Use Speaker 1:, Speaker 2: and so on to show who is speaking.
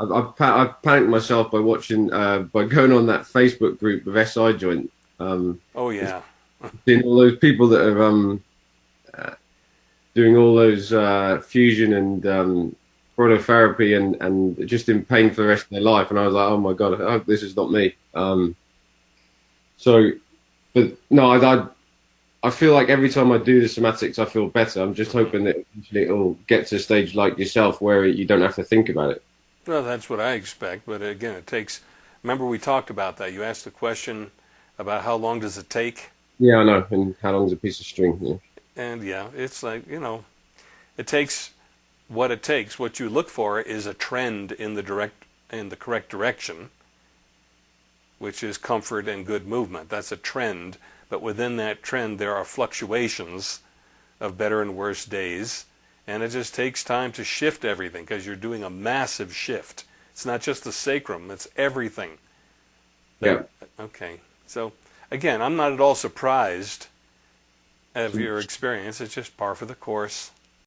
Speaker 1: I've, I've, I've panicked myself by watching, uh, by going on that Facebook group of SI joint. Um,
Speaker 2: Oh yeah.
Speaker 1: seeing all those people that are um, uh, doing all those uh, fusion and um, prolotherapy and, and just in pain for the rest of their life. And I was like, oh my God, I hope this is not me. Um, so, but no, I, I, I feel like every time I do the somatics, I feel better. I'm just hoping that eventually it'll get to a stage like yourself where you don't have to think about it.
Speaker 2: Well, that's what I expect. But again, it takes. Remember, we talked about that. You asked the question about how long does it take,
Speaker 1: Yeah, I know. And how long's a piece of string? Yeah.
Speaker 2: and yeah, it's like you know, it takes what it takes. What you look for is a trend in the direct in the correct direction, which is comfort and good movement. That's a trend. But within that trend, there are fluctuations of better and worse days. And it just takes time to shift everything because you're doing a massive shift. It's not just the sacrum, it's everything.
Speaker 1: Yeah.
Speaker 2: Okay. So, again, I'm not at all surprised of your experience. It's just par for the course.